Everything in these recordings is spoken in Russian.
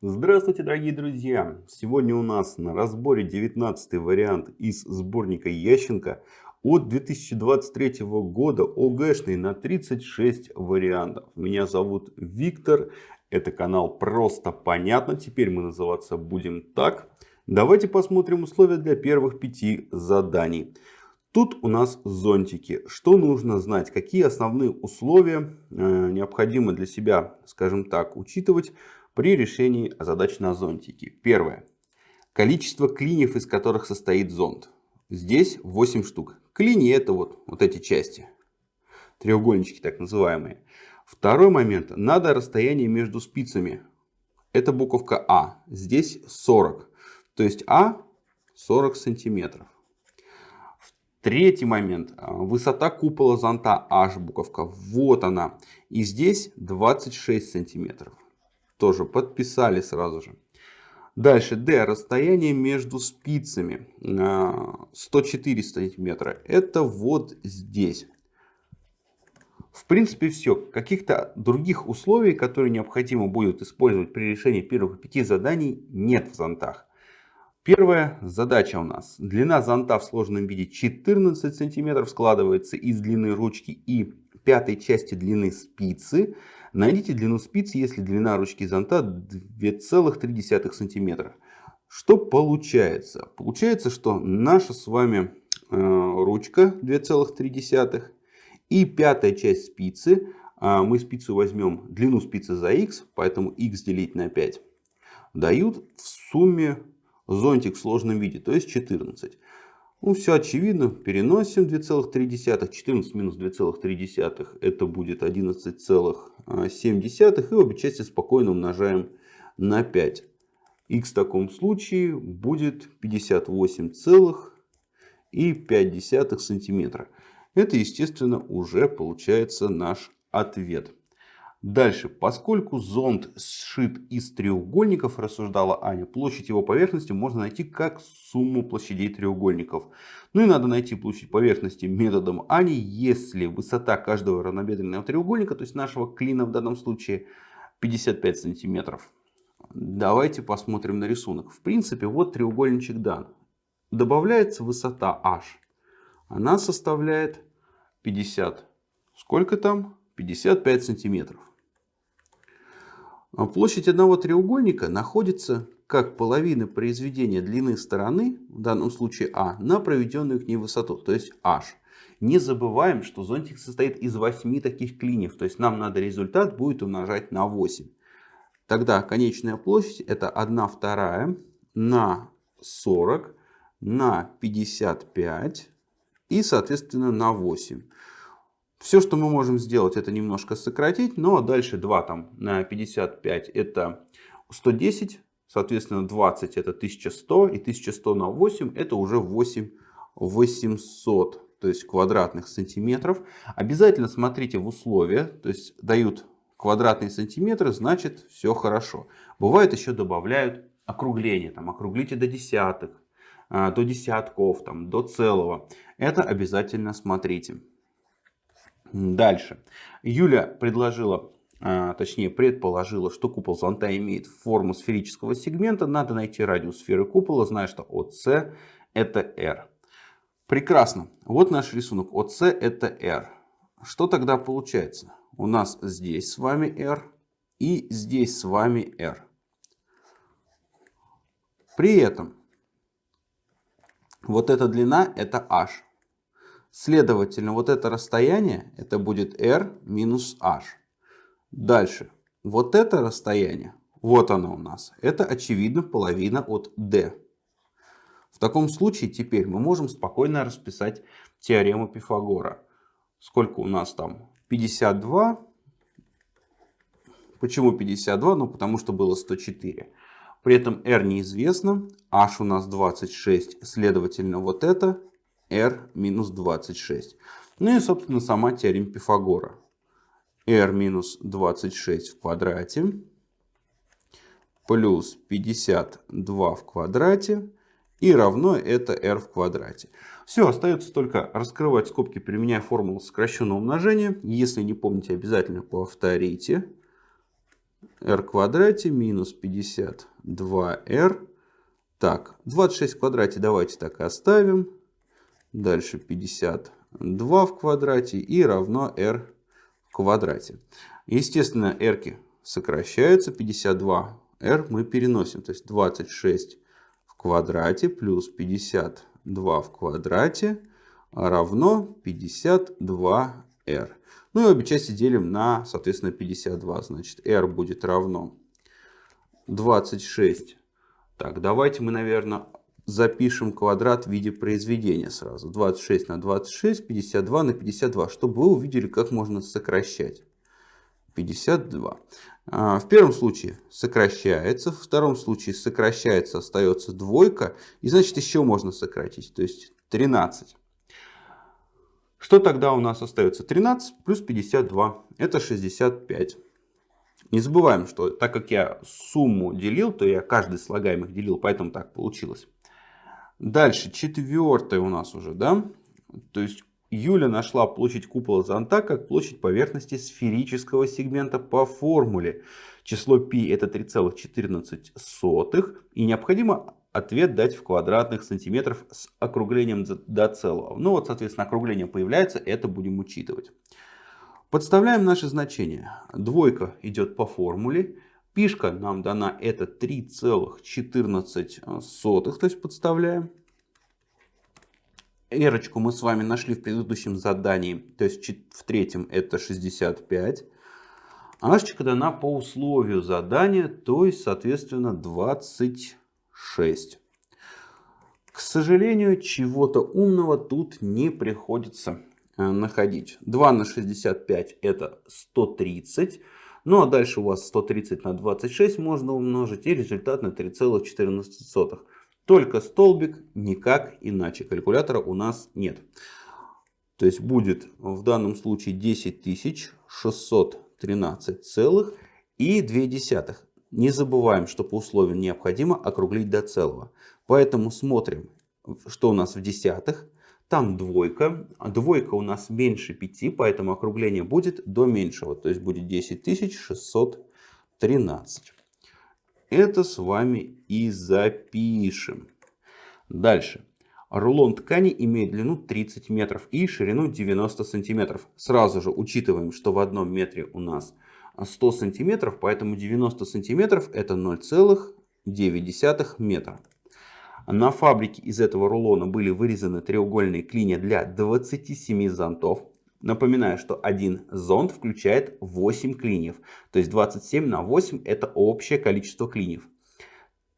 Здравствуйте, дорогие друзья! Сегодня у нас на разборе 19 вариант из сборника Ященко от 2023 года ОГЭшный на 36 вариантов. Меня зовут Виктор, это канал Просто Понятно, теперь мы называться будем так. Давайте посмотрим условия для первых пяти заданий. Тут у нас зонтики. Что нужно знать? Какие основные условия э, необходимо для себя, скажем так, учитывать при решении задач на зонтике. Первое. Количество клиньев, из которых состоит зонт. Здесь 8 штук. Клини это вот, вот эти части. Треугольнички так называемые. Второй момент. Надо расстояние между спицами. Это буковка А. Здесь 40. То есть А 40 сантиметров. Третий момент. А, высота купола зонта H буковка. Вот она. И здесь 26 сантиметров. Тоже подписали сразу же. Дальше D. Расстояние между спицами 104 а, сантиметра. Это вот здесь. В принципе все. Каких-то других условий, которые необходимо будет использовать при решении первых пяти заданий нет в зонтах. Первая задача у нас. Длина зонта в сложном виде 14 сантиметров складывается из длины ручки и пятой части длины спицы. Найдите длину спицы, если длина ручки зонта 2,3 сантиметра. Что получается? Получается, что наша с вами э, ручка 2,3 и пятая часть спицы. Э, мы спицу возьмем длину спицы за x, поэтому x делить на 5. Дают в сумме зонтик в сложном виде, то есть 14. Ну, все очевидно. Переносим 2,3. 14 минус 2,3 это будет 11,7. И обе части спокойно умножаем на 5. Х в таком случае будет 58,5 сантиметра. Это, естественно, уже получается наш ответ. Дальше, поскольку зонд сшит из треугольников, рассуждала Аня, площадь его поверхности можно найти как сумму площадей треугольников. Ну и надо найти площадь поверхности методом Ани, если высота каждого равнобедренного треугольника, то есть нашего клина в данном случае, 55 сантиметров. Давайте посмотрим на рисунок. В принципе, вот треугольничек дан. Добавляется высота h. Она составляет 50. Сколько там? 55 сантиметров. А площадь одного треугольника находится как половина произведения длины стороны, в данном случае А, на проведенную к ней высоту, то есть H. Не забываем, что зонтик состоит из 8 таких клиньев, то есть нам надо результат будет умножать на 8. Тогда конечная площадь это 1 вторая на 40 на 55 и соответственно на 8. Все, что мы можем сделать, это немножко сократить, но дальше 2 там на 55 это 110, соответственно 20 это 1100 и 1100 на 8 это уже 8 800, то есть квадратных сантиметров. Обязательно смотрите в условия, то есть дают квадратные сантиметры, значит все хорошо. Бывает еще добавляют округление, там округлите до десятых, а, до десятков, там, до целого. Это обязательно смотрите. Дальше. Юля предложила, а, точнее предположила, что купол зонта имеет форму сферического сегмента. Надо найти радиус сферы купола, зная, что ОС это R. Прекрасно. Вот наш рисунок. ОС это R. Что тогда получается? У нас здесь с вами R и здесь с вами R. При этом вот эта длина это H. Следовательно, вот это расстояние, это будет r минус h. Дальше, вот это расстояние, вот оно у нас, это очевидно половина от d. В таком случае теперь мы можем спокойно расписать теорему Пифагора. Сколько у нас там? 52. Почему 52? Ну, потому что было 104. При этом r неизвестно, h у нас 26, следовательно, вот это r минус 26. Ну и, собственно, сама теорема Пифагора. r минус 26 в квадрате плюс 52 в квадрате и равно это r в квадрате. Все, остается только раскрывать скобки, применяя формулу сокращенного умножения. Если не помните, обязательно повторите. r квадрате минус 52r. Так, 26 в квадрате давайте так и оставим. Дальше 52 в квадрате и равно r в квадрате. Естественно, r сокращаются. 52r мы переносим. То есть 26 в квадрате плюс 52 в квадрате равно 52r. Ну и обе части делим на, соответственно, 52. Значит, r будет равно 26. Так, давайте мы, наверное, запишем квадрат в виде произведения сразу. 26 на 26, 52 на 52, чтобы вы увидели, как можно сокращать. 52. А, в первом случае сокращается, в втором случае сокращается, остается двойка. И значит еще можно сократить, то есть 13. Что тогда у нас остается? 13 плюс 52. Это 65. Не забываем, что так как я сумму делил, то я каждый слагаемых делил, поэтому так получилось. Дальше, четвертое у нас уже, да? То есть Юля нашла площадь купола зонта как площадь поверхности сферического сегмента по формуле. Число π это 3,14. И необходимо ответ дать в квадратных сантиметров с округлением до целого. Ну вот, соответственно, округление появляется, это будем учитывать. Подставляем наши значения. Двойка идет по формуле. Пишка нам дана это 3,14, то есть подставляем. Эрочку мы с вами нашли в предыдущем задании, то есть в третьем это 65. Ашечка дана по условию задания, то есть, соответственно, 20 6. К сожалению, чего-то умного тут не приходится э, находить. 2 на 65 это 130. Ну а дальше у вас 130 на 26 можно умножить и результат на 3,14. Только столбик, никак иначе. Калькулятора у нас нет. То есть будет в данном случае 10 613 целых и 2 не забываем, что по условию необходимо округлить до целого. Поэтому смотрим, что у нас в десятых. Там двойка. Двойка у нас меньше 5, поэтому округление будет до меньшего. То есть будет 10613. Это с вами и запишем. Дальше. Рулон ткани имеет длину 30 метров и ширину 90 сантиметров. Сразу же учитываем, что в одном метре у нас 100 сантиметров, поэтому 90 сантиметров это 0,9 метра. На фабрике из этого рулона были вырезаны треугольные клинья для 27 зонтов. Напоминаю, что один зонт включает 8 клиньев. То есть 27 на 8 это общее количество клиньев.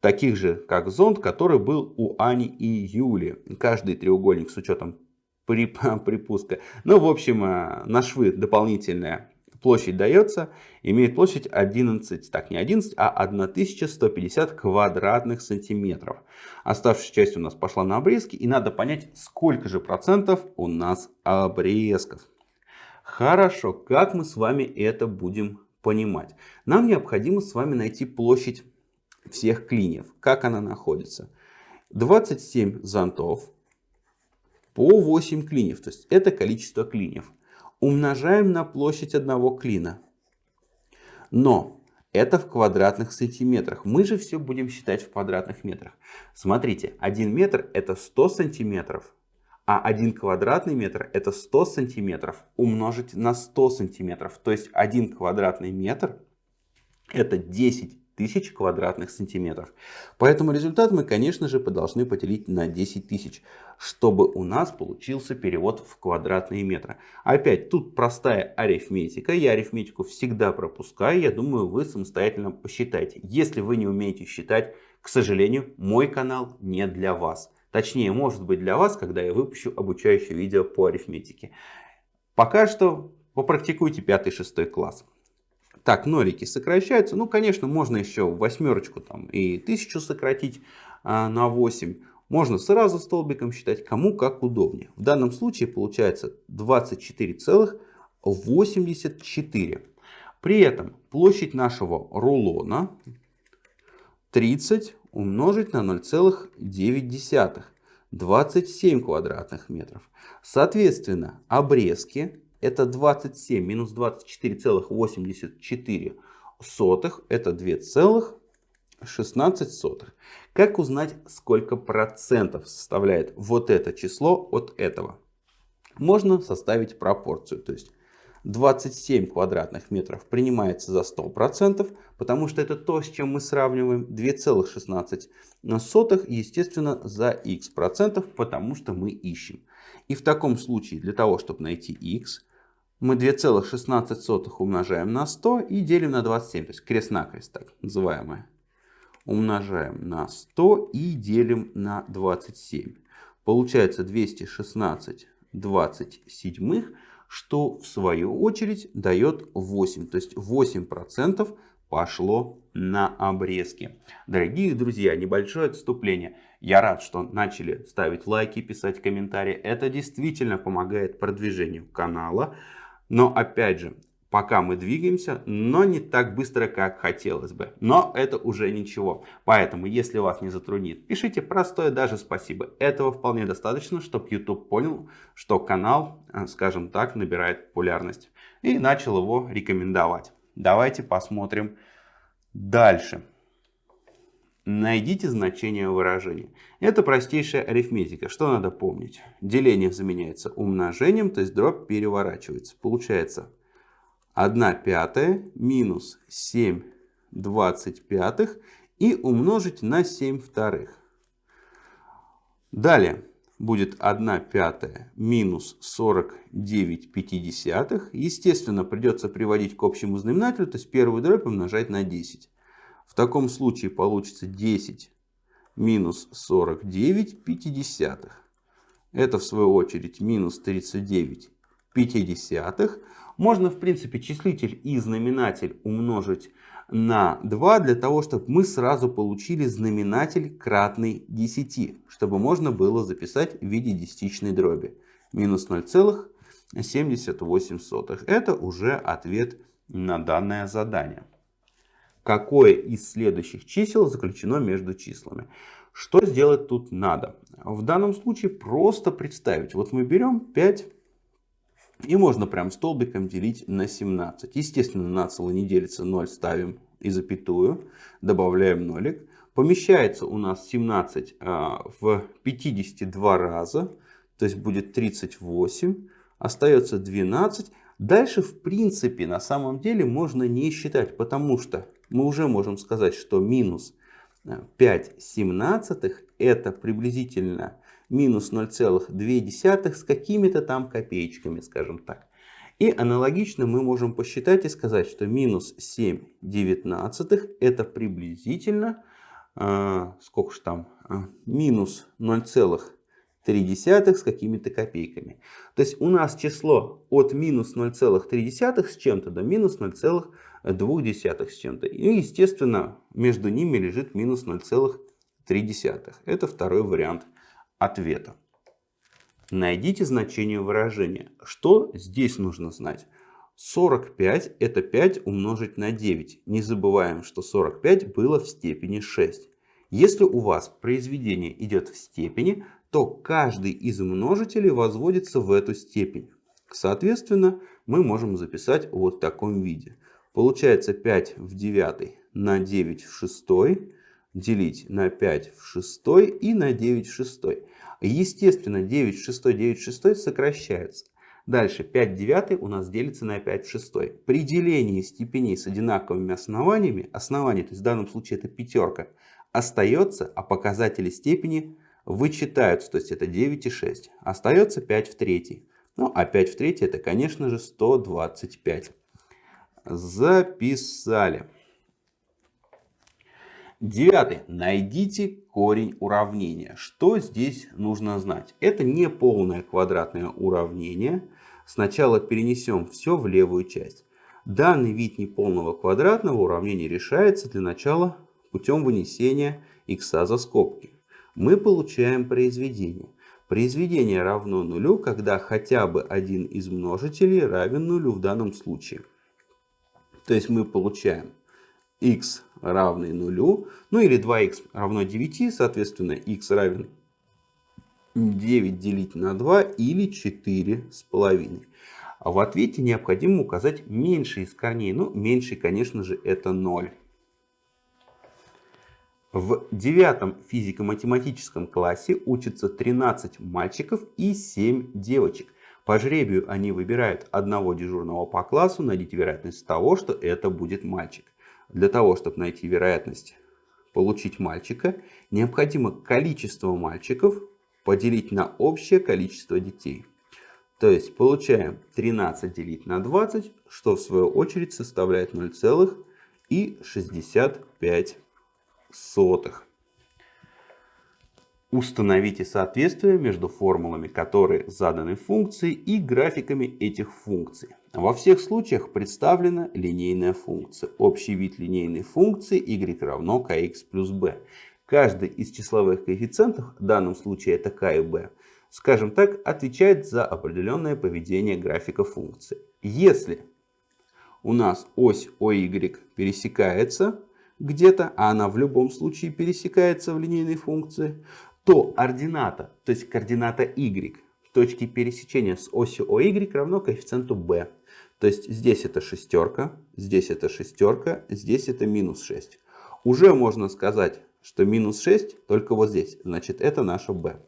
Таких же, как зонт, который был у Ани и Юли. Каждый треугольник с учетом припуска. Ну, в общем, э, на швы дополнительная площадь дается, имеет площадь 11, так не 11, а 1150 квадратных сантиметров. Оставшаяся часть у нас пошла на обрезки, и надо понять, сколько же процентов у нас обрезков. Хорошо, как мы с вами это будем понимать? Нам необходимо с вами найти площадь всех клиньев. Как она находится? 27 зонтов по 8 клиньев. То есть это количество клиньев умножаем на площадь одного клина. Но это в квадратных сантиметрах. Мы же все будем считать в квадратных метрах. Смотрите, 1 метр это 100 сантиметров, а 1 квадратный метр это 100 сантиметров умножить на 100 сантиметров. То есть 1 квадратный метр это 10 тысяч квадратных сантиметров. Поэтому результат мы, конечно же, должны поделить на 10 тысяч, чтобы у нас получился перевод в квадратные метры. Опять, тут простая арифметика. Я арифметику всегда пропускаю. Я думаю, вы самостоятельно посчитайте. Если вы не умеете считать, к сожалению, мой канал не для вас. Точнее, может быть для вас, когда я выпущу обучающее видео по арифметике. Пока что попрактикуйте 5-6 класс. Так, нолики сокращаются. Ну, конечно, можно еще восьмерочку там и тысячу сократить а, на 8. Можно сразу столбиком считать, кому как удобнее. В данном случае получается 24,84. При этом площадь нашего рулона 30 умножить на 0,9. 27 квадратных метров. Соответственно, обрезки это 27 минус 24,84 сотых это 2,16. Как узнать, сколько процентов составляет вот это число от этого? Можно составить пропорцию. То есть 27 квадратных метров принимается за 100%, потому что это то, с чем мы сравниваем. 2,16 естественно, за x процентов, потому что мы ищем. И в таком случае, для того, чтобы найти x, мы 2,16 умножаем на 100 и делим на 27. То есть крест-накрест, так называемое. Умножаем на 100 и делим на 27. Получается 216 27 что в свою очередь дает 8. То есть 8% пошло на обрезки. Дорогие друзья, небольшое отступление. Я рад, что начали ставить лайки, писать комментарии. Это действительно помогает продвижению канала. Но опять же, пока мы двигаемся, но не так быстро, как хотелось бы. Но это уже ничего. Поэтому, если вас не затруднит, пишите простое даже спасибо. Этого вполне достаточно, чтобы YouTube понял, что канал, э, скажем так, набирает популярность. И начал его рекомендовать. Давайте посмотрим дальше. Найдите значение выражения. Это простейшая арифметика. Что надо помнить? Деление заменяется умножением, то есть дробь переворачивается. Получается 1 пятая минус 7 25 и умножить на 7 вторых. Далее будет 1 пятая минус 49 пятидесятых. Естественно, придется приводить к общему знаменателю, то есть первую дробь умножать на 10. В таком случае получится 10 минус 49 пятидесятых. Это в свою очередь минус 39 пятидесятых. Можно в принципе числитель и знаменатель умножить на 2 для того, чтобы мы сразу получили знаменатель кратный 10, чтобы можно было записать в виде десятичной дроби. Минус 0,78. Это уже ответ на данное задание. Какое из следующих чисел заключено между числами? Что сделать тут надо? В данном случае просто представить. Вот мы берем 5 и можно прям столбиком делить на 17. Естественно, на цело не делится 0, ставим и запятую, добавляем нолик. Помещается у нас 17 а, в 52 раза, то есть будет 38. Остается 12. Дальше, в принципе, на самом деле можно не считать, потому что мы уже можем сказать, что минус 5 семнадцатых это приблизительно минус 0,2 с какими-то там копеечками, скажем так. И аналогично мы можем посчитать и сказать, что минус 7 девятнадцатых это приблизительно, э, сколько же там, э, минус 0,3 с какими-то копейками. То есть у нас число от минус 0,3 с чем-то до минус 0,2 с чем-то. И естественно между ними лежит минус 0,3. Это второй вариант ответа. Найдите значение выражения. Что здесь нужно знать? 45 это 5 умножить на 9. Не забываем, что 45 было в степени 6. Если у вас произведение идет в степени, то каждый из множителей возводится в эту степень. Соответственно, мы можем записать вот в таком виде. Получается 5 в 9 на 9 в 6 делить на 5 в 6 и на 9 в 6. Естественно, 9 в 6, 9 в 6 сокращаются. Дальше 5 в 9 у нас делится на 5 в 6. При делении степеней с одинаковыми основаниями, основание, то есть в данном случае это пятерка, остается, а показатели степени вычитаются, то есть это 9 и 6. Остается 5 в 3. Ну а 5 в 3 это конечно же 125. Записали. Девятый. Найдите корень уравнения. Что здесь нужно знать? Это не полное квадратное уравнение. Сначала перенесем все в левую часть. Данный вид неполного квадратного уравнения решается для начала путем вынесения x за скобки. Мы получаем произведение. Произведение равно нулю, когда хотя бы один из множителей равен нулю в данном случае. То есть мы получаем x равный нулю, ну или 2x равно 9, соответственно x равен 9 делить на 2 или 4 с половиной. А в ответе необходимо указать меньший из корней. Ну, меньший, конечно же, это 0. В девятом физико-математическом классе учатся 13 мальчиков и 7 девочек. По жребию они выбирают одного дежурного по классу. Найдите вероятность того, что это будет мальчик. Для того, чтобы найти вероятность получить мальчика, необходимо количество мальчиков поделить на общее количество детей. То есть получаем 13 делить на 20, что в свою очередь составляет 0,65. Установите соответствие между формулами, которые заданы функции, и графиками этих функций. Во всех случаях представлена линейная функция. Общий вид линейной функции y равно kx плюс b. Каждый из числовых коэффициентов, в данном случае это k и b, скажем так, отвечает за определенное поведение графика функции. Если у нас ось OY пересекается где-то, а она в любом случае пересекается в линейной функции, то ордината, то есть координата y в точке пересечения с осью OY равно коэффициенту b. То есть здесь это шестерка, здесь это шестерка, здесь это минус 6. Уже можно сказать, что минус 6 только вот здесь. Значит, это наша b.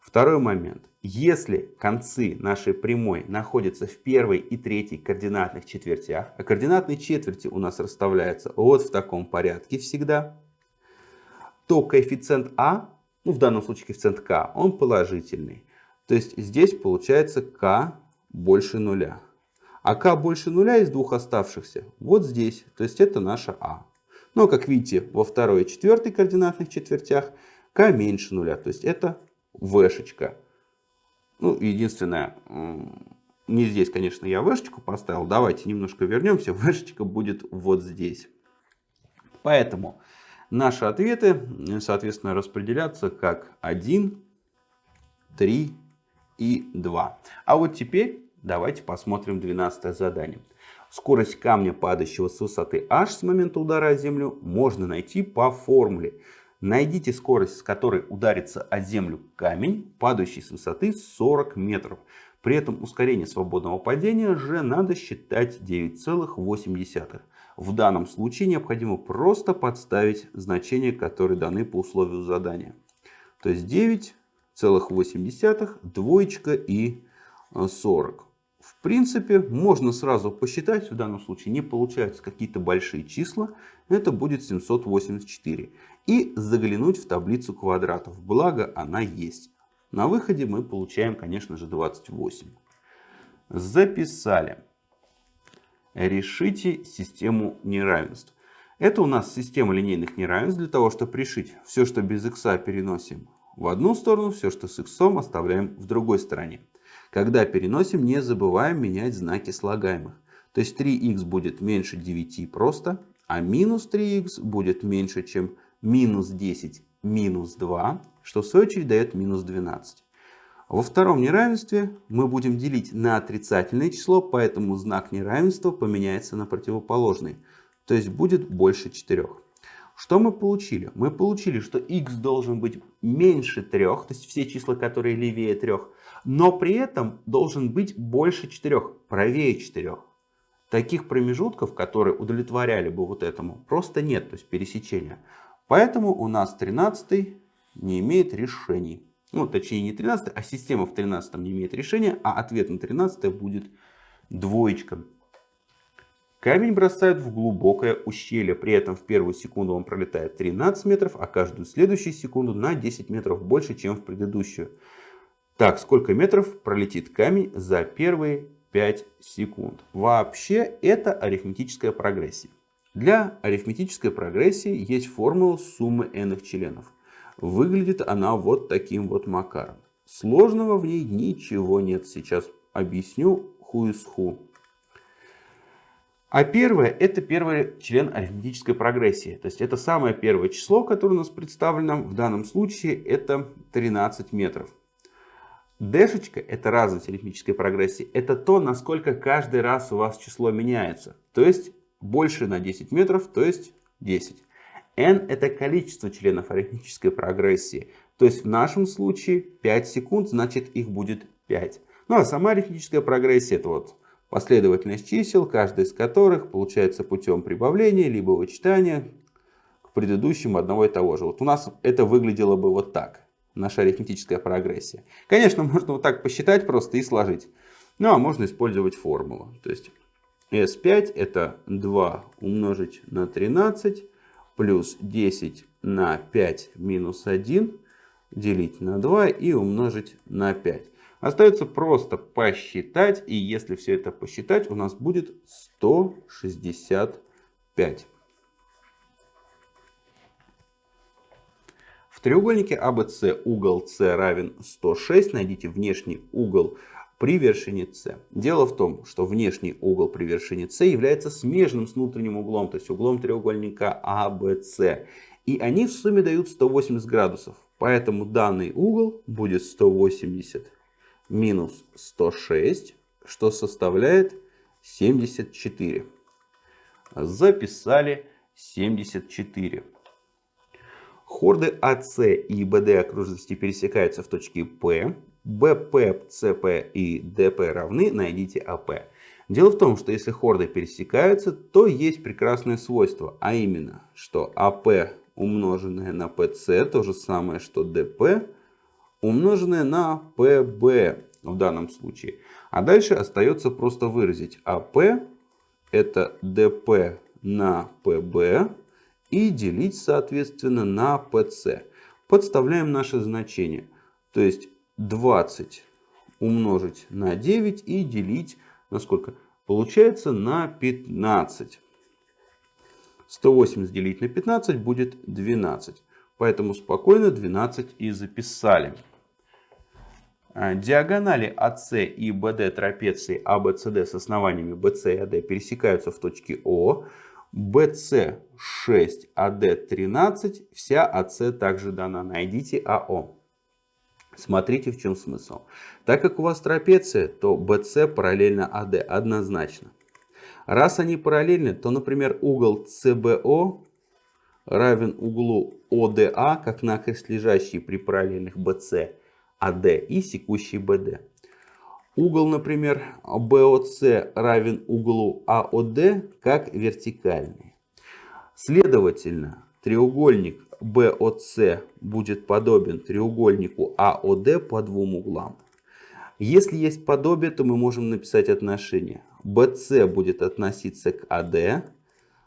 Второй момент. Если концы нашей прямой находятся в первой и третьей координатных четвертях, а координатные четверти у нас расставляются вот в таком порядке всегда, то коэффициент а ну в данном случае коэффициент k, он положительный. То есть здесь получается k больше нуля. А k больше нуля из двух оставшихся вот здесь. То есть это наша а. Но как видите, во второй и четвертой координатных четвертях k меньше нуля. То есть это v-шечка. Ну, единственное, не здесь, конечно, я v-шечку поставил. Давайте немножко вернемся. v-шечка будет вот здесь. Поэтому Наши ответы, соответственно, распределятся как 1, 3 и 2. А вот теперь давайте посмотрим 12 задание. Скорость камня, падающего с высоты h с момента удара о землю, можно найти по формуле. Найдите скорость, с которой ударится о землю камень, падающий с высоты 40 метров. При этом ускорение свободного падения же надо считать 9,8. В данном случае необходимо просто подставить значения, которые даны по условию задания. То есть 9,8, двоечка и 40. В принципе, можно сразу посчитать, в данном случае не получаются какие-то большие числа, это будет 784. И заглянуть в таблицу квадратов, благо она есть. На выходе мы получаем, конечно же, 28. Записали. Решите систему неравенств. Это у нас система линейных неравенств. Для того, чтобы решить все, что без x переносим в одну сторону, все, что с x оставляем в другой стороне. Когда переносим, не забываем менять знаки слагаемых. То есть 3х будет меньше 9 просто, а минус 3х будет меньше, чем минус 10 минус 2, что в свою очередь дает минус 12. Во втором неравенстве мы будем делить на отрицательное число, поэтому знак неравенства поменяется на противоположный. То есть будет больше 4. Что мы получили? Мы получили, что x должен быть меньше 3, то есть все числа, которые левее 3, но при этом должен быть больше 4, правее 4. Таких промежутков, которые удовлетворяли бы вот этому, просто нет, то есть пересечения. Поэтому у нас 13 не имеет решений ну точнее не 13, а система в 13 не имеет решения, а ответ на 13 будет двоечка. Камень бросают в глубокое ущелье, при этом в первую секунду он пролетает 13 метров, а каждую следующую секунду на 10 метров больше, чем в предыдущую. Так, сколько метров пролетит камень за первые 5 секунд? Вообще это арифметическая прогрессия. Для арифметической прогрессии есть формула суммы n членов. Выглядит она вот таким вот макаром. Сложного в ней ничего нет. Сейчас объясню ху из ху. А первое, это первый член арифметической прогрессии. То есть это самое первое число, которое у нас представлено. В данном случае это 13 метров. Дэшечка, это разность арифметической прогрессии, это то, насколько каждый раз у вас число меняется. То есть больше на 10 метров, то есть 10 n это количество членов арифметической прогрессии. То есть в нашем случае 5 секунд, значит их будет 5. Ну а сама арифметическая прогрессия это вот последовательность чисел, каждый из которых получается путем прибавления либо вычитания к предыдущему одного и того же. Вот у нас это выглядело бы вот так, наша арифметическая прогрессия. Конечно, можно вот так посчитать просто и сложить. Ну а можно использовать формулу. То есть S5 это 2 умножить на 13 плюс 10 на 5 минус 1 делить на 2 и умножить на 5. Остается просто посчитать, и если все это посчитать, у нас будет 165. В треугольнике ABC а угол С равен 106. Найдите внешний угол при вершине С. Дело в том, что внешний угол при вершине С является смежным с внутренним углом, то есть углом треугольника ABC. А и они в сумме дают 180 градусов. Поэтому данный угол будет 180 минус 106, что составляет 74. Записали 74. Хорды АС и БД окружности пересекаются в точке П. БП, ЦП и ДП равны, найдите АП. Дело в том, что если хорды пересекаются, то есть прекрасное свойство, а именно, что АП умноженное на ПЦ, то же самое, что ДП, умноженное на ПБ в данном случае. А дальше остается просто выразить АП это ДП на ПБ и делить соответственно на ПЦ. Подставляем наше значение. То есть 20 умножить на 9 и делить на сколько? Получается на 15. 180 делить на 15 будет 12. Поэтому спокойно 12 и записали. А, диагонали АС и БД трапеции ABCD с основаниями BC и AD пересекаются в точке О. BC 6, AD 13. Вся АС также дана. Найдите АО. Смотрите, в чем смысл. Так как у вас трапеция, то BC параллельно AD однозначно. Раз они параллельны, то, например, угол CBO равен углу ODA, как накрест лежащий при параллельных BC, AD и секущий BD. Угол, например, BOC равен углу AOD, как вертикальный. Следовательно, треугольник BOC будет подобен треугольнику AOD по двум углам. Если есть подобие, то мы можем написать отношение BC будет относиться к AD,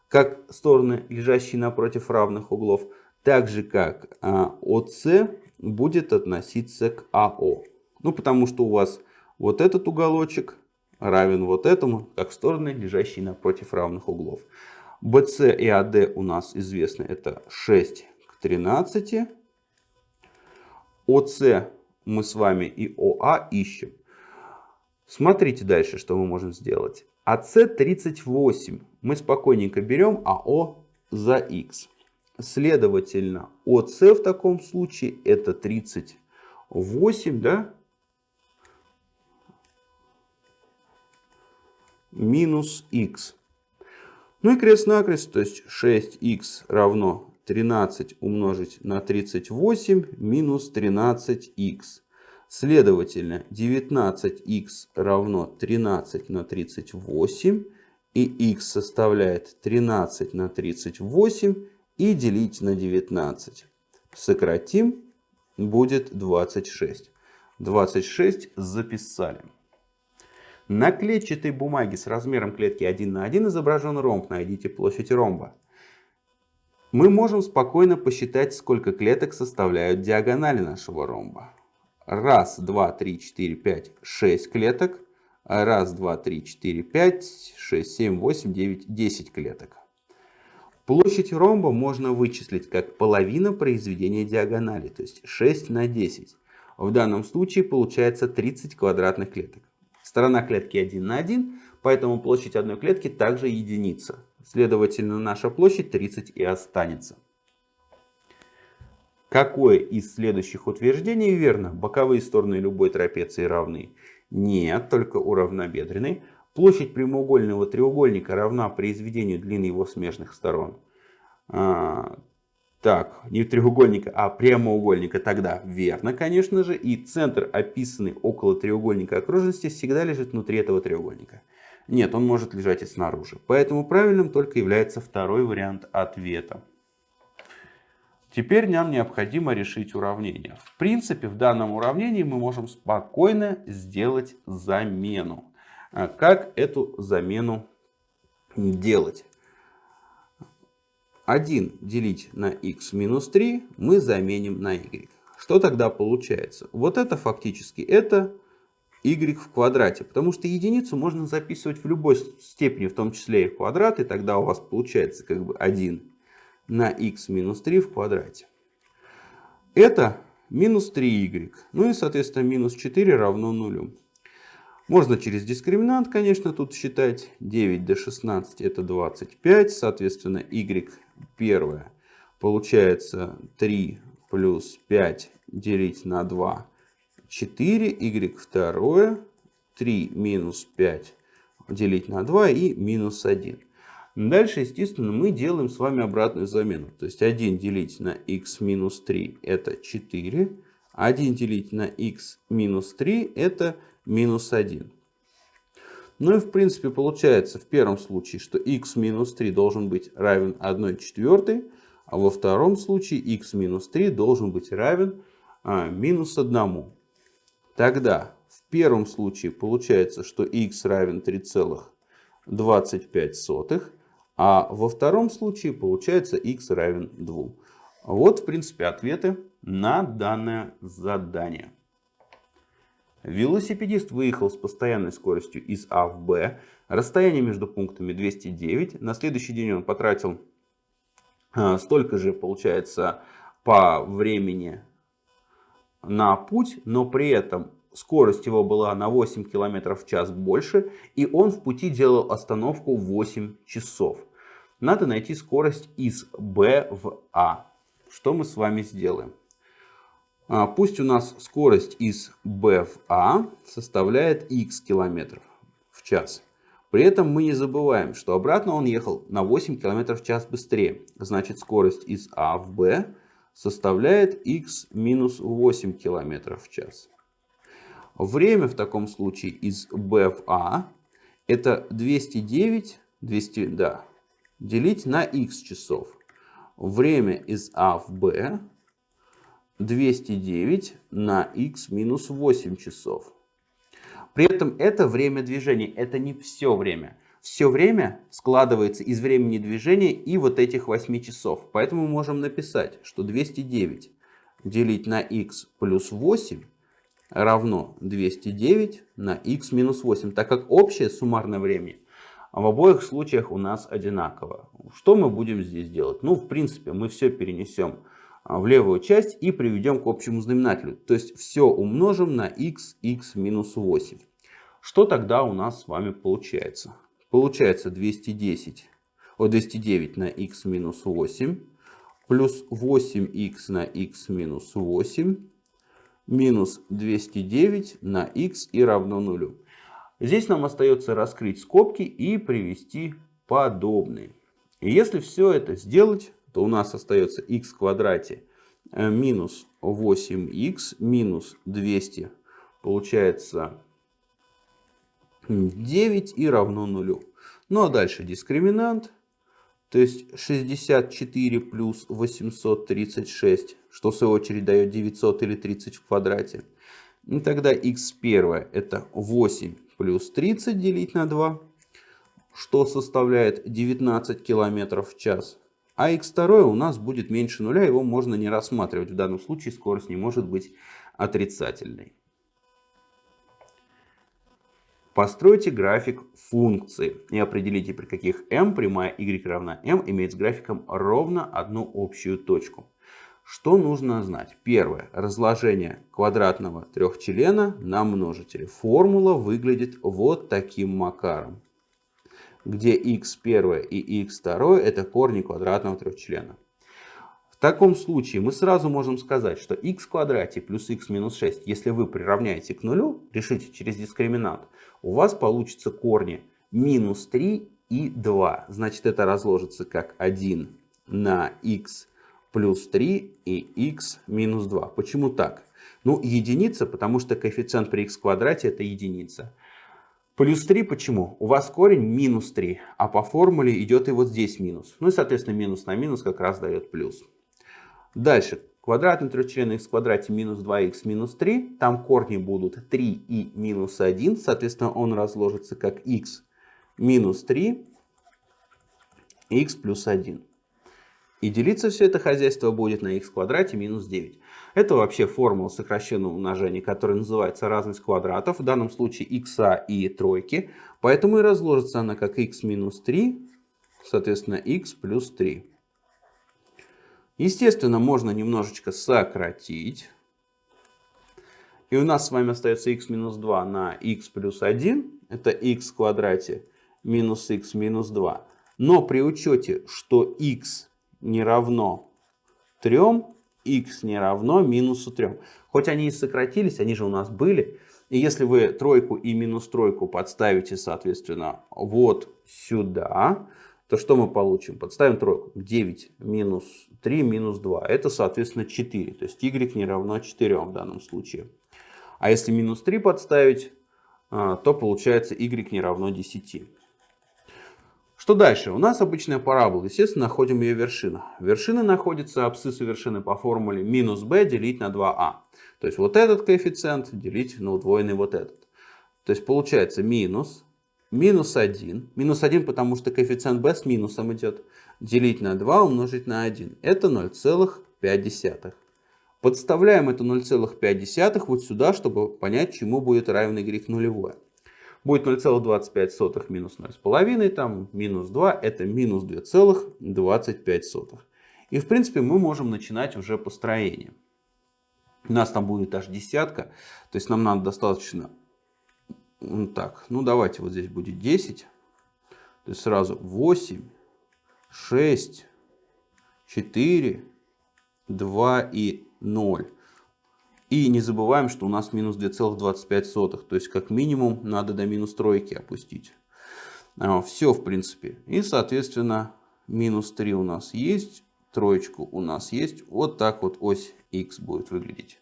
как стороны, лежащие напротив равных углов, так же как OC а, будет относиться к АО. Ну, потому что у вас вот этот уголочек равен вот этому, как стороны, лежащие напротив равных углов. BC и AD у нас известны, это 6 к 13. OC мы с вами и ОА ищем. Смотрите дальше, что мы можем сделать. АС38 мы спокойненько берем АО за х. Следовательно, ОС в таком случае это 38, да? Минус х. Ну и крест-накрест, то есть 6х равно 13 умножить на 38 минус 13х. Следовательно, 19х равно 13 на 38. И х составляет 13 на 38 и делить на 19. Сократим, будет 26. 26 записали. На клетчатой бумаге с размером клетки 1 на 1 изображен ромб. Найдите площадь ромба. Мы можем спокойно посчитать, сколько клеток составляют диагонали нашего ромба. Раз, два, три, четыре, пять, шесть клеток. Раз, два, три, четыре, пять, шесть, семь, восемь, девять, десять клеток. Площадь ромба можно вычислить как половина произведения диагонали, то есть 6 на 10. В данном случае получается 30 квадратных клеток. Сторона клетки 1 на 1, поэтому площадь одной клетки также единица. Следовательно, наша площадь 30 и останется. Какое из следующих утверждений верно? Боковые стороны любой трапеции равны? Нет, только у равнобедренной. Площадь прямоугольного треугольника равна произведению длины его смежных сторон. А, Так, не треугольника, а прямоугольника тогда верно, конечно же. И центр, описанный около треугольника окружности, всегда лежит внутри этого треугольника. Нет, он может лежать и снаружи. Поэтому правильным только является второй вариант ответа. Теперь нам необходимо решить уравнение. В принципе, в данном уравнении мы можем спокойно сделать замену. А как эту замену делать? 1 делить на x минус 3 мы заменим на y. Что тогда получается? Вот это фактически это y в квадрате. Потому что единицу можно записывать в любой степени, в том числе и в квадрат. И тогда у вас получается как бы 1 на x минус 3 в квадрате. Это минус 3y. Ну и соответственно минус 4 равно нулю. Можно через дискриминант, конечно, тут считать. 9 до 16 это 25. Соответственно, y первое получается 3 плюс 5 делить на 2 4. y второе 3 минус 5 делить на 2 и минус 1. Дальше, естественно, мы делаем с вами обратную замену. То есть 1 делить на x минус 3 это 4. 1 делить на x минус 3 это минус 1. Ну и в принципе получается в первом случае, что x минус 3 должен быть равен 1 четвертой, а во втором случае x минус 3 должен быть равен а, минус 1. Тогда в первом случае получается, что x равен 3,25, а во втором случае получается x равен 2. Вот в принципе ответы на данное задание. Велосипедист выехал с постоянной скоростью из А в Б. Расстояние между пунктами 209. На следующий день он потратил а, столько же, получается, по времени на путь, но при этом скорость его была на 8 км в час больше, и он в пути делал остановку 8 часов. Надо найти скорость из Б в А. Что мы с вами сделаем? А, пусть у нас скорость из B в A составляет x километров в час. При этом мы не забываем, что обратно он ехал на 8 км в час быстрее. Значит, скорость из А в Б составляет x минус 8 км в час. Время в таком случае из B в А это 209 200, да, делить на x часов. Время из А в Б 209 на x минус 8 часов. При этом это время движения, это не все время. Все время складывается из времени движения и вот этих 8 часов. Поэтому мы можем написать, что 209 делить на x плюс 8 равно 209 на x минус 8, так как общее суммарное время в обоих случаях у нас одинаково. Что мы будем здесь делать? Ну, в принципе, мы все перенесем а, в левую часть и приведем к общему знаменателю. То есть все умножим на x, x минус 8. Что тогда у нас с вами получается? Получается 210, о, 209 на x минус 8 плюс 8x на x минус 8 минус 209 на x и равно нулю. Здесь нам остается раскрыть скобки и привести подобные. И если все это сделать, то у нас остается x в квадрате э, минус 8x минус 200 получается 9 и равно нулю. Ну а дальше дискриминант. То есть 64 плюс 836, что в свою очередь дает 900 или 30 в квадрате. И тогда x первое это 8 плюс 30 делить на 2, что составляет 19 километров в час. А x2 у нас будет меньше нуля, его можно не рассматривать. В данном случае скорость не может быть отрицательной. Постройте график функции и определите, при каких m прямая y равна m имеет с графиком ровно одну общую точку. Что нужно знать? Первое. Разложение квадратного трехчлена на множители. Формула выглядит вот таким макаром где x1 и x2 это корни квадратного трехчлена. Таком случае мы сразу можем сказать, что x в квадрате плюс x минус 6, если вы приравняете к нулю, решите через дискриминант, у вас получится корни минус 3 и 2. Значит, это разложится как 1 на x плюс 3 и x минус 2. Почему так? Ну, единица, потому что коэффициент при x квадрате это единица. Плюс 3 почему? У вас корень минус 3, а по формуле идет и вот здесь минус. Ну и, соответственно, минус на минус как раз дает плюс. Дальше. Квадратный трехчленный x в квадрате минус 2х минус 3. Там корни будут 3 и минус 1. Соответственно, он разложится как x минус 3, x плюс 1. И делиться все это хозяйство будет на x в квадрате минус 9. Это вообще формула сокращенного умножения, которая называется разность квадратов. В данном случае x и тройки. Поэтому и разложится она как x минус 3, соответственно x плюс 3. Естественно, можно немножечко сократить. И у нас с вами остается x минус 2 на x плюс 1. Это x в квадрате минус x минус 2. Но при учете, что x не равно 3, x не равно минусу 3. Хоть они и сократились, они же у нас были. И если вы тройку и минус тройку подставите, соответственно, вот сюда, то что мы получим? Подставим тройку. 9 минус 3 минус 2. Это, соответственно, 4. То есть y не равно 4 в данном случае. А если минус 3 подставить, а, то получается y не равно 10. Что дальше? У нас обычная парабола. Естественно, находим ее вершину. Вершина находится, абсциссу вершины по формуле минус b делить на 2а. То есть вот этот коэффициент делить на удвоенный вот этот. То есть получается минус, минус 1. Минус 1, потому что коэффициент b с минусом идет. Делить на 2 умножить на 1. Это 0,5. Подставляем это 0,5 вот сюда, чтобы понять, чему будет равен y нулевое. Будет 0,25 минус 0,5, там минус 2, это минус 2,25. И в принципе мы можем начинать уже построение. У нас там будет аж десятка, то есть нам надо достаточно... Так, ну давайте вот здесь будет 10. То есть сразу 8, 6, 4, 2 и 0. И не забываем, что у нас минус 2,25. То есть, как минимум, надо до минус тройки опустить. А, Все, в принципе. И, соответственно, минус 3 у нас есть. Троечку у нас есть. Вот так вот ось x будет выглядеть.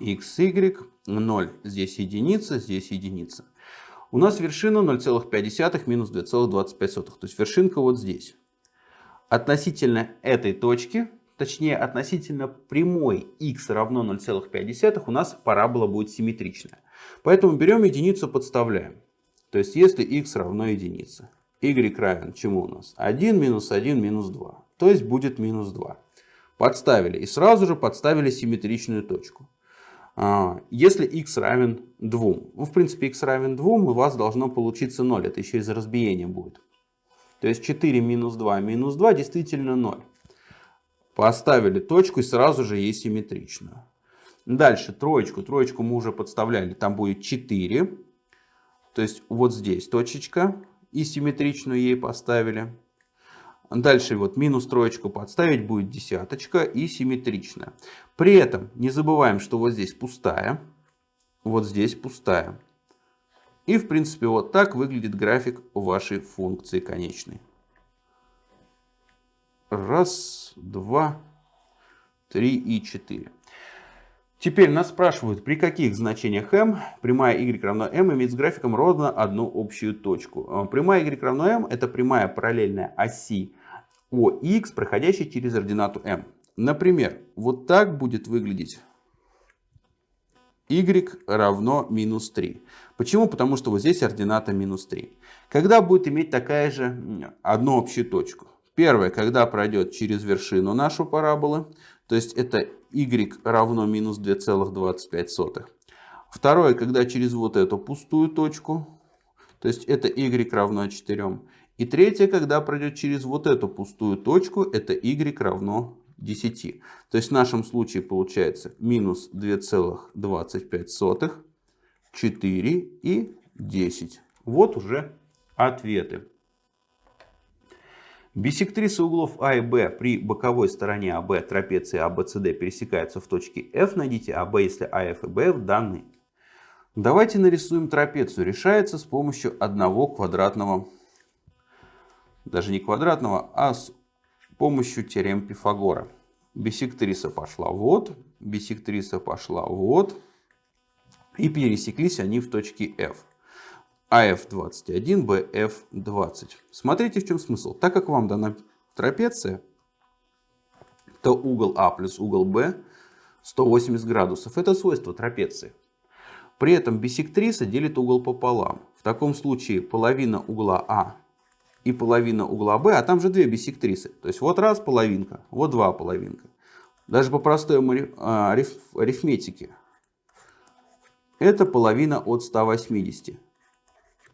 x, y, 0. Здесь единица, здесь единица. У нас вершина 0,5 минус 2,25. То есть, вершинка вот здесь. Относительно этой точки точнее относительно прямой x равно 0,5, у нас парабола будет симметричная. Поэтому берем единицу, подставляем. То есть если x равно единице, y равен чему у нас? 1 минус 1 минус 2. То есть будет минус 2. Подставили и сразу же подставили симметричную точку. А, если x равен 2, ну в принципе x равен 2, у вас должно получиться 0. Это еще из разбиения будет. То есть 4 минус 2 минус 2 действительно 0. Поставили точку и сразу же ей симметрично. Дальше троечку. Троечку мы уже подставляли. Там будет 4. То есть вот здесь точечка. И симметричную ей поставили. Дальше вот минус троечку подставить будет десяточка и симметричная. При этом не забываем, что вот здесь пустая. Вот здесь пустая. И в принципе вот так выглядит график вашей функции конечной. Раз, два, три и четыре. Теперь нас спрашивают, при каких значениях m прямая y равно m имеет с графиком ровно одну общую точку. А, прямая y равно m это прямая параллельная оси OX, проходящая через ординату m. Например, вот так будет выглядеть y равно минус 3. Почему? Потому что вот здесь ордината минус 3. Когда будет иметь такая же одну общую точку? Первое, когда пройдет через вершину нашу параболы, то есть это y равно минус 2,25. Второе, когда через вот эту пустую точку, то есть это y равно 4. И третье, когда пройдет через вот эту пустую точку, это y равно 10. То есть в нашем случае получается минус 2,25, 4 и 10. Вот уже ответы. Биссектрисы углов А и Б при боковой стороне АБ трапеции ABCD пересекаются в точке F. Найдите АБ, если АФ и Б в данной. Давайте нарисуем трапецию. Решается с помощью одного квадратного, даже не квадратного, а с помощью теорем Пифагора. бисектриса пошла вот, бисектриса пошла вот. И пересеклись они в точке F. AF21, BF20. Смотрите, в чем смысл. Так как вам дана трапеция, то угол А плюс угол Б 180 градусов. Это свойство трапеции. При этом бисектриса делит угол пополам. В таком случае половина угла А и половина угла Б, а там же две бисектрисы. То есть вот раз половинка, вот два половинка. Даже по простой а, арифметике. Это половина от 180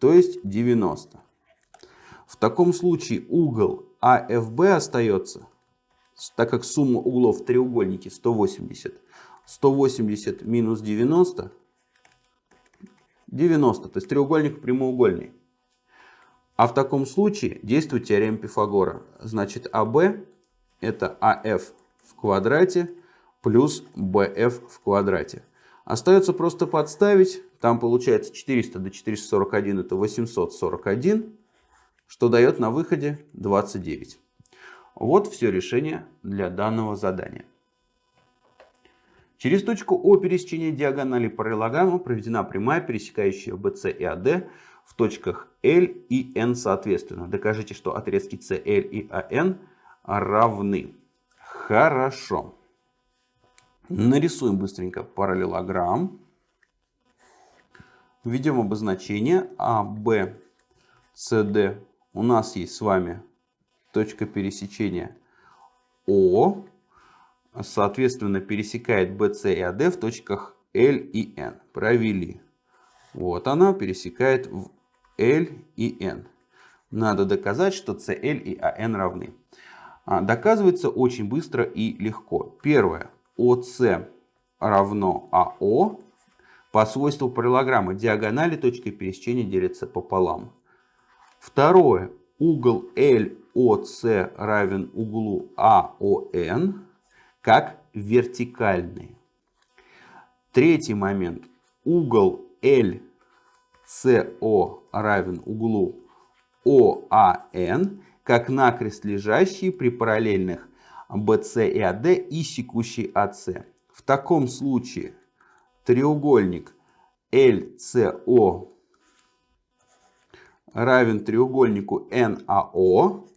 то есть 90. В таком случае угол АФБ остается, так как сумма углов в треугольнике 180. 180 минус 90, 90, то есть треугольник прямоугольный. А в таком случае действует теорема Пифагора. Значит, АБ это АФ в квадрате плюс БФ в квадрате. Остается просто подставить там получается 400 до 441 это 841, что дает на выходе 29. Вот все решение для данного задания. Через точку О пересечения диагонали параллелограмма проведена прямая, пересекающая BC и AD в точках L и N соответственно. Докажите, что отрезки CL и AN равны. Хорошо. Нарисуем быстренько параллелограмм. Введем обозначение А, Б, С, Д. У нас есть с вами точка пересечения О. Соответственно, пересекает BC и AD в точках L и N. Провели. Вот она пересекает в L и N. Надо доказать, что CL и AN равны. А, доказывается очень быстро и легко. Первое. ОС равно АО по свойству параллограммы диагонали точки пересечения делятся пополам. Второе. Угол LOC равен углу AON как вертикальный. Третий момент. Угол LCO равен углу OAN как накрест лежащий при параллельных BC и AD и секущий AC. В таком случае треугольник LCO равен треугольнику NAO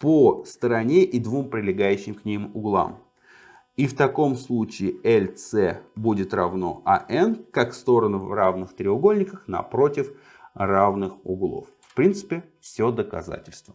по стороне и двум прилегающим к ним углам. И в таком случае LC будет равно AN, как стороны в равных треугольниках напротив равных углов. В принципе, все доказательство.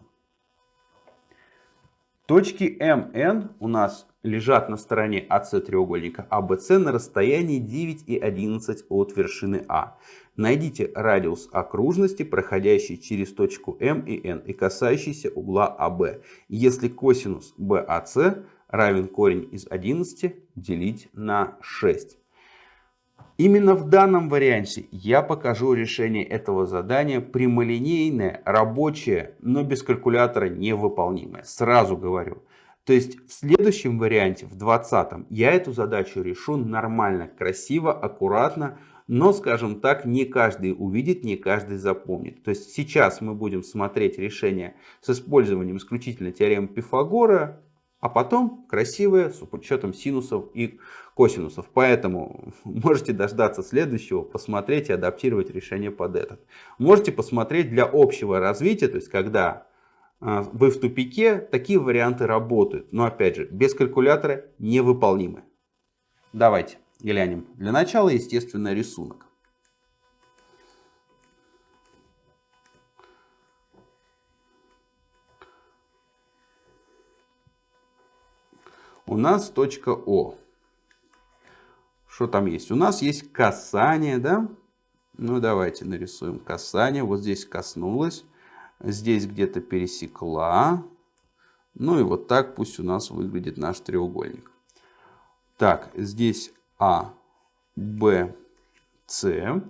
Точки MN у нас лежат на стороне АС треугольника АБС на расстоянии 9 и 11 от вершины А. Найдите радиус окружности, проходящий через точку М и Н и касающийся угла АБ. Если косинус BAC равен корень из 11 делить на 6. Именно в данном варианте я покажу решение этого задания прямолинейное, рабочее, но без калькулятора невыполнимое. Сразу говорю. То есть в следующем варианте, в 20 я эту задачу решу нормально, красиво, аккуратно, но, скажем так, не каждый увидит, не каждый запомнит. То есть сейчас мы будем смотреть решение с использованием исключительно теоремы Пифагора, а потом красивые с учетом синусов и косинусов. Поэтому можете дождаться следующего, посмотреть и адаптировать решение под этот. Можете посмотреть для общего развития, то есть когда а, вы в тупике, такие варианты работают. Но опять же, без калькулятора невыполнимы. Давайте глянем. Для начала, естественно, рисунок. У нас точка О. Что там есть? У нас есть касание, да? Ну, давайте нарисуем касание. Вот здесь коснулась. Здесь где-то пересекла. Ну и вот так пусть у нас выглядит наш треугольник. Так, здесь А, Б, С.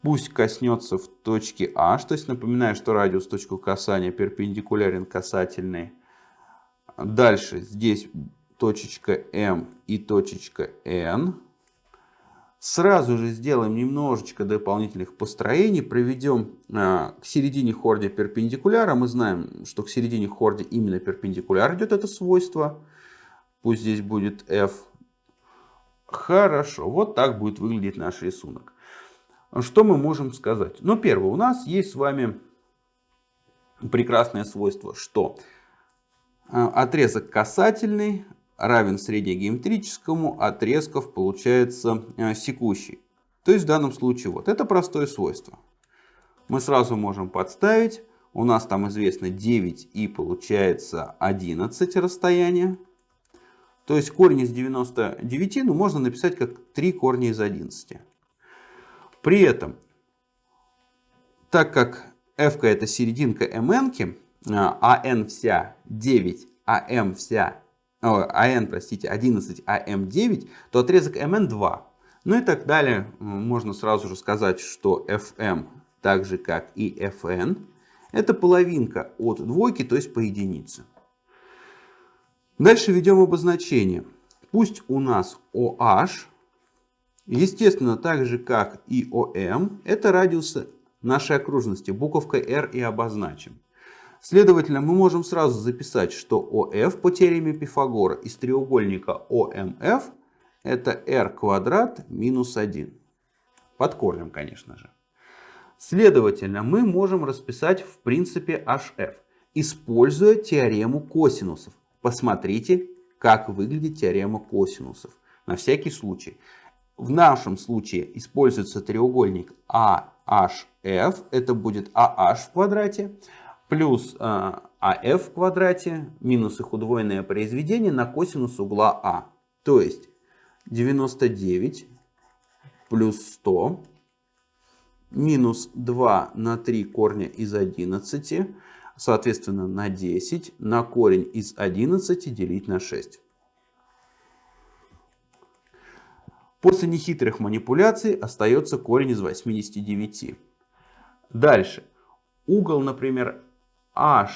Пусть коснется в точке H. То есть напоминаю, что радиус точку касания перпендикулярен касательной. Дальше здесь точечка М и точечка N. Сразу же сделаем немножечко дополнительных построений, проведем э, к середине хорди перпендикуляра. Мы знаем, что к середине хорди именно перпендикуляр идет это свойство. Пусть здесь будет f. Хорошо, вот так будет выглядеть наш рисунок. Что мы можем сказать? Ну, первое, у нас есть с вами прекрасное свойство, что э, отрезок касательный равен среднегеометрическому, отрезков получается э, секущий. То есть в данном случае вот это простое свойство. Мы сразу можем подставить. У нас там известно 9 и получается 11 расстояние. То есть корень из 99 ну, можно написать как 3 корня из 11. При этом, так как f это серединка mn, а n вся 9, а m вся АН, простите, 11, АМ9, то отрезок МН 2. Ну и так далее. Можно сразу же сказать, что FM, так же как и FN, это половинка от двойки, то есть по единице. Дальше ведем обозначение. Пусть у нас OH, естественно, так же как и OM, это радиусы нашей окружности. Буковкой R и обозначим. Следовательно, мы можем сразу записать, что ОФ по теореме Пифагора из треугольника ОМФ это r квадрат минус 1. Под корнем, конечно же. Следовательно, мы можем расписать в принципе HF, используя теорему косинусов. Посмотрите, как выглядит теорема косинусов. На всякий случай. В нашем случае используется треугольник AHF, это будет AH в квадрате плюс АФ а в квадрате минус их удвоенное произведение на косинус угла А. То есть 99 плюс 100 минус 2 на 3 корня из 11, соответственно на 10, на корень из 11 делить на 6. После нехитрых манипуляций остается корень из 89. Дальше. Угол, например, HOF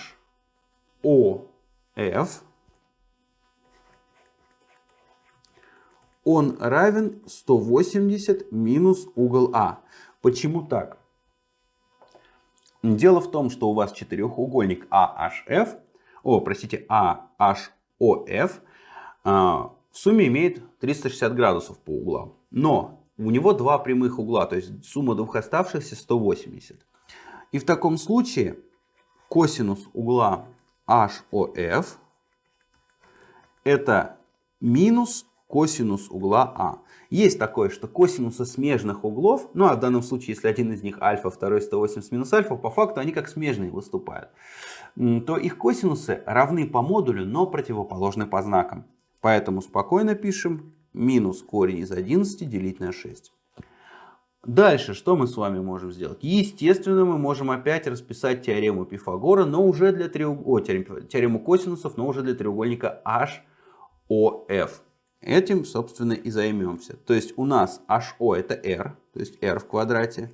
он равен 180 минус угол А. Почему так? Дело в том, что у вас четырехугольник AHF, о, простите, AHOF а, в сумме имеет 360 градусов по углам. Но у него два прямых угла, то есть сумма двух оставшихся 180. И в таком случае косинус угла HOF это минус косинус угла А. Есть такое, что косинусы смежных углов, ну а в данном случае, если один из них альфа, второй 180 минус альфа, по факту они как смежные выступают, то их косинусы равны по модулю, но противоположны по знакам. Поэтому спокойно пишем минус корень из 11 делить на 6. Дальше что мы с вами можем сделать? Естественно, мы можем опять расписать теорему Пифагора, но уже для треуг... О, теорему, теорему косинусов, но уже для треугольника HOF. Этим, собственно, и займемся. То есть у нас HO это R, то есть R в квадрате.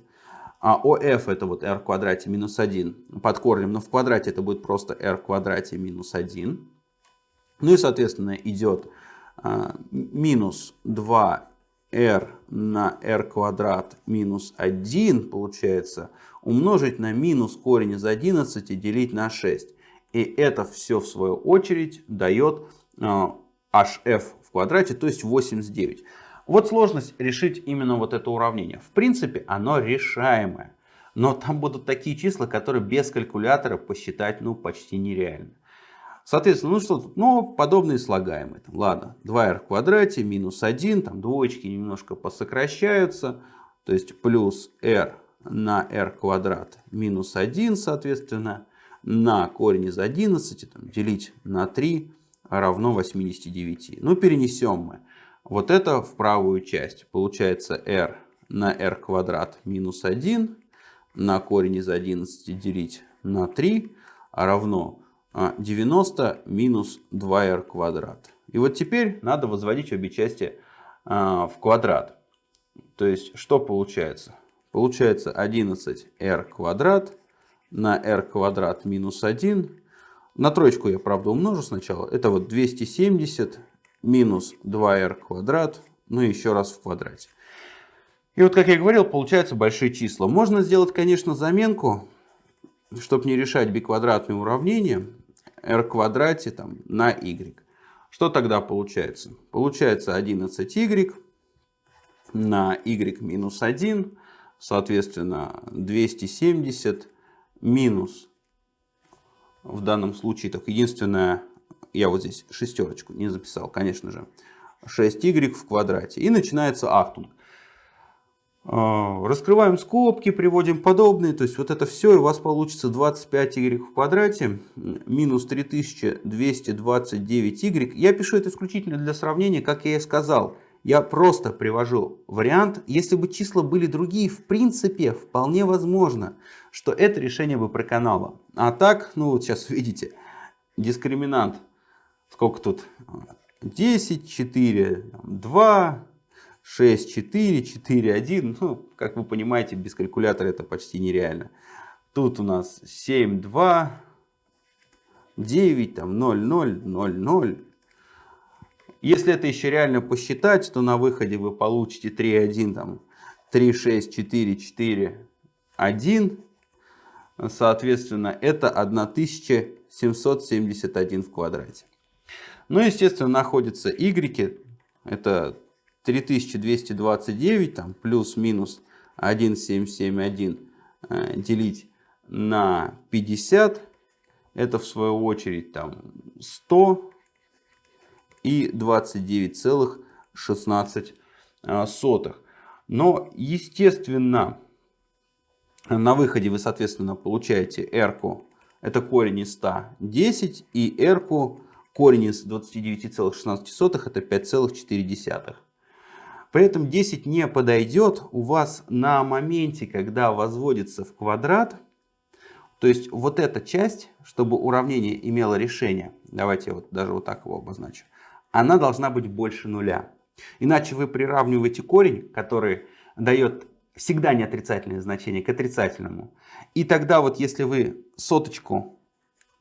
А OF это вот R в квадрате минус 1 под корнем, но в квадрате это будет просто R в квадрате минус 1. Ну и, соответственно, идет а, минус 2 r на r квадрат минус 1 получается умножить на минус корень из 11 и делить на 6. И это все в свою очередь дает hf э, в квадрате, то есть 89. Вот сложность решить именно вот это уравнение. В принципе, оно решаемое. Но там будут такие числа, которые без калькулятора посчитать ну, почти нереально. Соответственно, ну что тут? Ну, подобные слагаемые. Там, ладно, 2r в квадрате минус 1, там двоечки немножко посокращаются. То есть плюс r на r квадрат минус 1, соответственно, на корень из 11 там, делить на 3 равно 89. Ну, перенесем мы вот это в правую часть. Получается r на r квадрат минус 1 на корень из 11 делить на 3 равно 90 а, минус 2r квадрат. И вот теперь надо возводить обе части а, в квадрат. То есть что получается? Получается 11r квадрат на r квадрат минус 1. На троечку я, правда, умножу сначала. Это вот 270 минус 2r квадрат, ну и еще раз в квадрате. И вот, как я говорил, получаются большие числа. Можно сделать, конечно, заменку, чтобы не решать биквадратные уравнения, r квадрате там, на y. Что тогда получается? Получается 11y на y минус 1, соответственно, 270 минус, в данном случае, так, единственное, я вот здесь шестерочку не записал, конечно же, 6y в квадрате. И начинается ахтунг. А, раскрываем скобки, приводим подобные. То есть вот это все, и у вас получится 25y в квадрате минус 3229y. Я пишу это исключительно для сравнения, как я и сказал. Я просто привожу вариант. Если бы числа были другие, в принципе, вполне возможно, что это решение бы проканало. А так, ну вот сейчас видите, дискриминант. Сколько тут? 10, 4, 2, 6, 4, 4, 1. Ну, как вы понимаете, без калькулятора это почти нереально. Тут у нас 7, 2, 9, там 0, 0, 0, 0. Если это еще реально посчитать, то на выходе вы получите 3, 1, там 3, 6, 4, 4, 1. Соответственно, это 1771 в квадрате. Ну, естественно, находятся y. Это 3229 там, плюс-минус 1771 э, делить на 50. Это в свою очередь там 100 и 29,16. Э, Но, естественно, на выходе вы, соответственно, получаете r, это корень из 110, и r, корень из 29,16, это 5,4. При этом 10 не подойдет у вас на моменте, когда возводится в квадрат. То есть вот эта часть, чтобы уравнение имело решение, давайте вот даже вот так его обозначу, она должна быть больше нуля. Иначе вы приравниваете корень, который дает всегда не отрицательное значение, к отрицательному. И тогда вот если вы соточку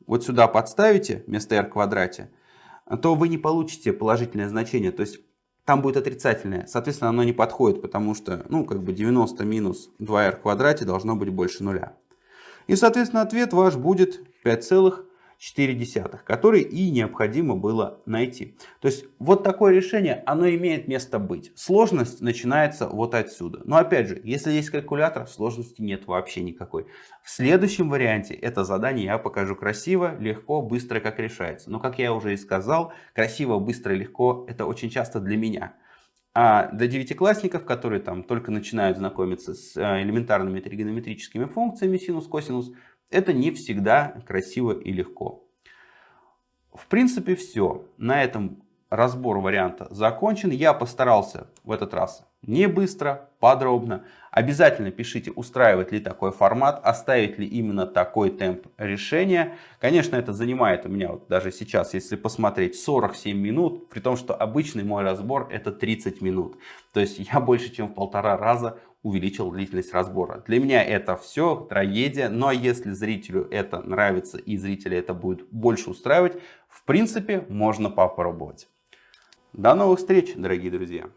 вот сюда подставите вместо r в квадрате, то вы не получите положительное значение. То есть там будет отрицательное. Соответственно, оно не подходит, потому что, ну, как бы 90 минус 2r в квадрате должно быть больше нуля. И, соответственно, ответ ваш будет 5,4, который и необходимо было найти. То есть, вот такое решение, оно имеет место быть. Сложность начинается вот отсюда. Но, опять же, если есть калькулятор, сложности нет вообще никакой. В следующем варианте это задание я покажу красиво, легко, быстро, как решается. Но, как я уже и сказал, красиво, быстро, легко, это очень часто для меня. А для девятиклассников, которые там только начинают знакомиться с э, элементарными тригонометрическими функциями синус, косинус, это не всегда красиво и легко. В принципе все. На этом разбор варианта закончен. Я постарался в этот раз не быстро, подробно. Обязательно пишите, устраивает ли такой формат, оставить ли именно такой темп решения. Конечно, это занимает у меня вот даже сейчас, если посмотреть, 47 минут, при том, что обычный мой разбор это 30 минут. То есть я больше чем в полтора раза увеличил длительность разбора. Для меня это все трагедия, но если зрителю это нравится и зрителя это будет больше устраивать, в принципе, можно попробовать. До новых встреч, дорогие друзья!